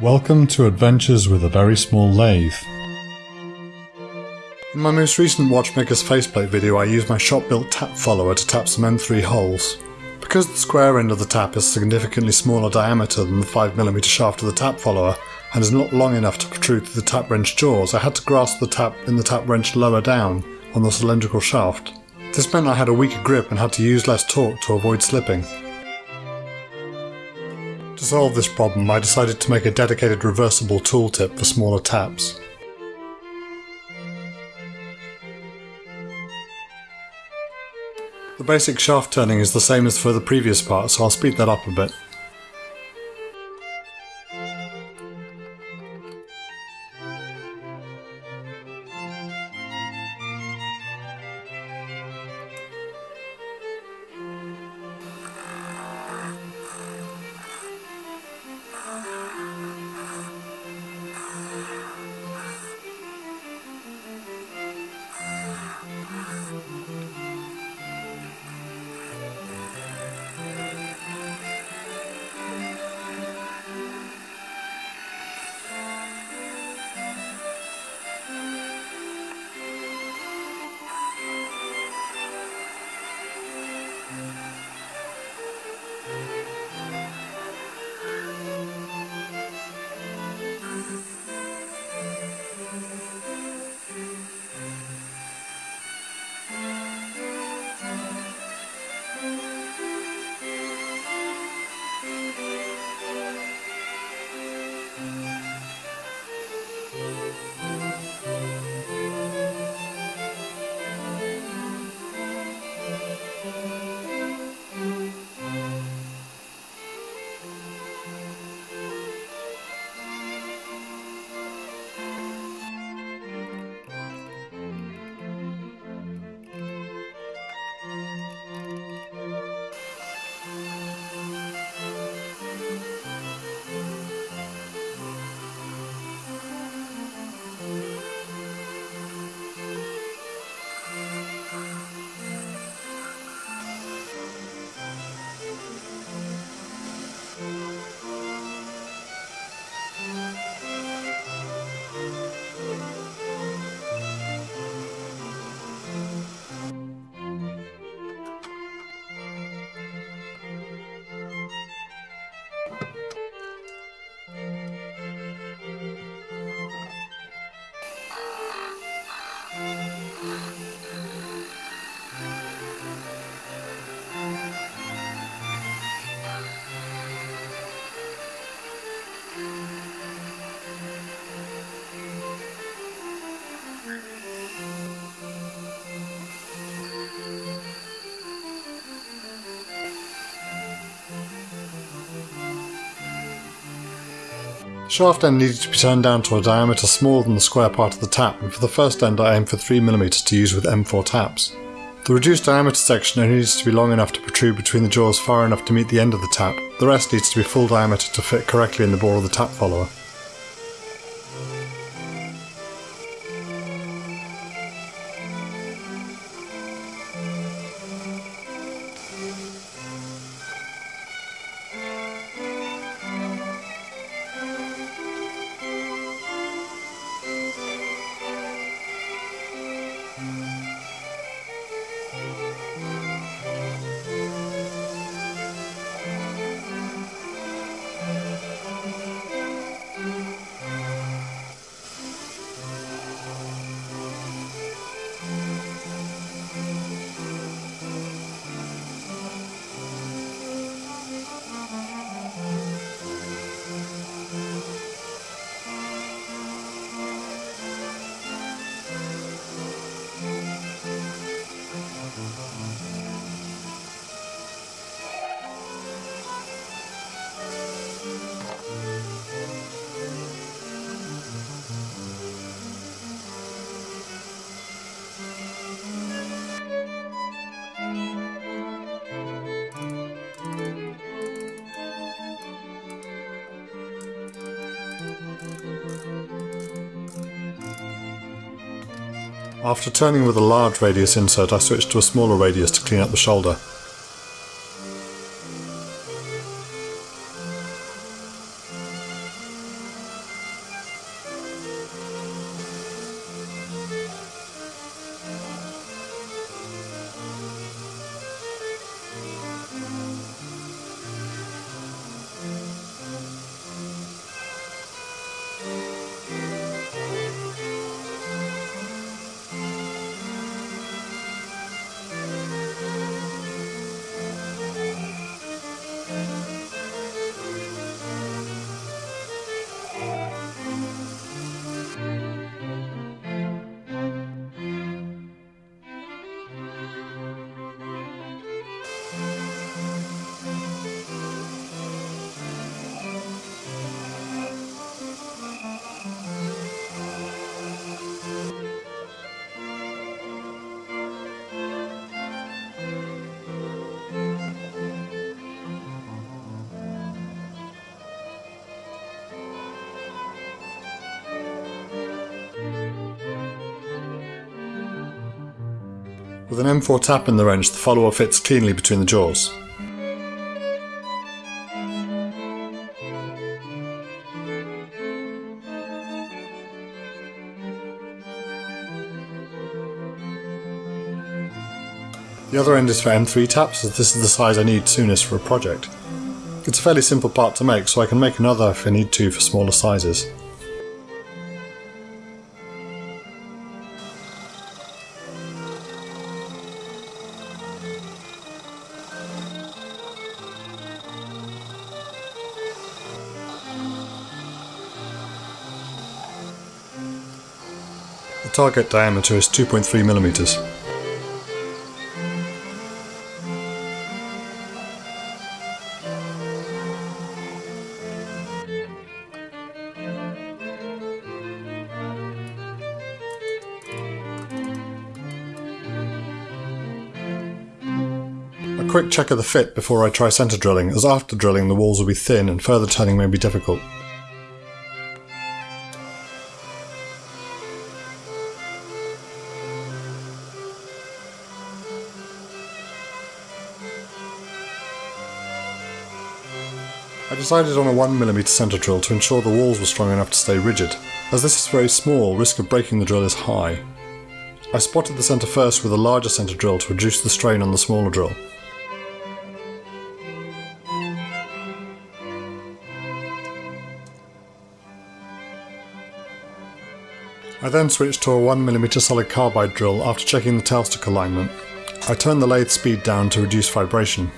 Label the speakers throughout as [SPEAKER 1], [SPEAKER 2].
[SPEAKER 1] Welcome to Adventures with a Very Small Lathe. In my most recent Watchmaker's faceplate video I used my shop-built tap follower to tap some M3 holes. Because the square end of the tap is significantly smaller diameter than the 5mm shaft of the tap follower, and is not long enough to protrude through the tap wrench jaws, I had to grasp the tap in the tap wrench lower down, on the cylindrical shaft. This meant I had a weaker grip and had to use less torque to avoid slipping. To solve this problem I decided to make a dedicated reversible tooltip for smaller taps. The basic shaft turning is the same as for the previous part, so I'll speed that up a bit. Shaft end needed to be turned down to a diameter smaller than the square part of the tap and for the first end I aimed for 3mm to use with M4 taps. The reduced diameter section only needs to be long enough to protrude between the jaws far enough to meet the end of the tap, the rest needs to be full diameter to fit correctly in the bore of the tap follower. After turning with a large radius insert I switched to a smaller radius to clean up the shoulder. With an M4 tap in the wrench, the follower fits cleanly between the jaws. The other end is for M3 taps as this is the size I need soonest for a project. It's a fairly simple part to make so I can make another if I need to for smaller sizes. Target diameter is 2.3 millimeters. A quick check of the fit before I try centre drilling, as after drilling the walls will be thin and further turning may be difficult. I decided on a 1mm centre drill to ensure the walls were strong enough to stay rigid. As this is very small, risk of breaking the drill is high. I spotted the centre first with a larger centre drill to reduce the strain on the smaller drill. I then switched to a 1mm solid carbide drill after checking the tailstock alignment. I turned the lathe speed down to reduce vibration.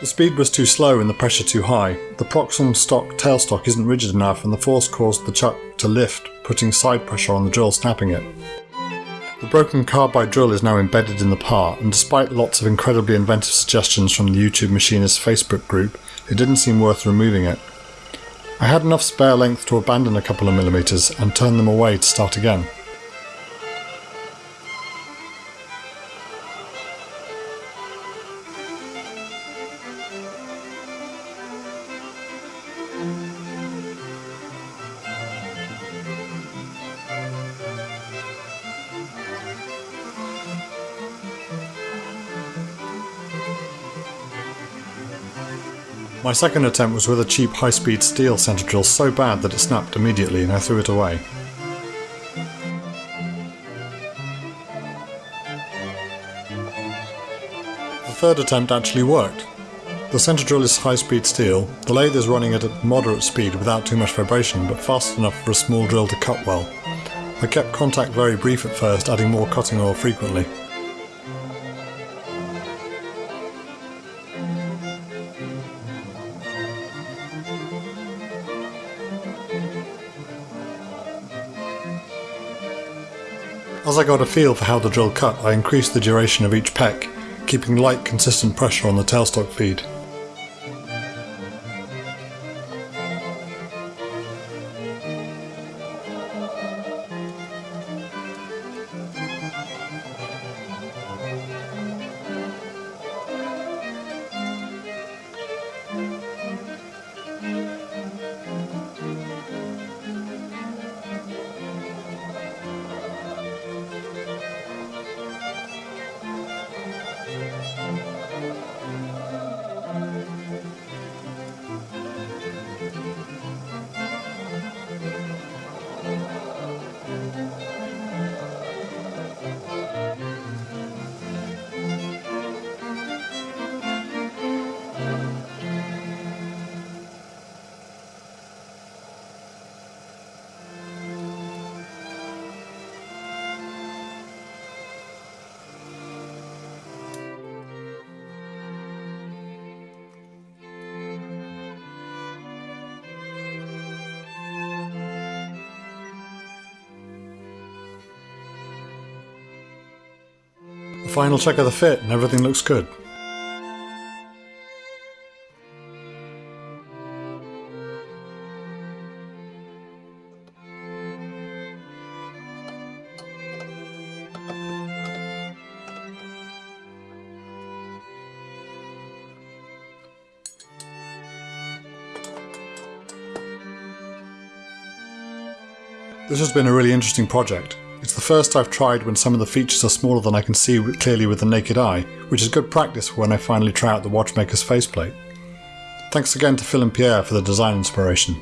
[SPEAKER 1] The speed was too slow and the pressure too high. The Proxxon stock tailstock isn't rigid enough and the force caused the chuck to lift, putting side pressure on the drill snapping it. The broken carbide drill is now embedded in the part, and despite lots of incredibly inventive suggestions from the YouTube Machinist Facebook group, it didn't seem worth removing it. I had enough spare length to abandon a couple of millimeters and turn them away to start again. My second attempt was with a cheap high-speed steel centre drill so bad that it snapped immediately and I threw it away. The third attempt actually worked. The centre drill is high-speed steel, the lathe is running at a moderate speed without too much vibration but fast enough for a small drill to cut well. I kept contact very brief at first, adding more cutting oil frequently. I got a feel for how the drill cut, I increased the duration of each peck, keeping light consistent pressure on the tailstock feed. Final check of the fit and everything looks good. This has been a really interesting project. The first I've tried when some of the features are smaller than I can see clearly with the naked eye, which is good practice for when I finally try out the watchmaker's faceplate. Thanks again to Phil and Pierre for the design inspiration.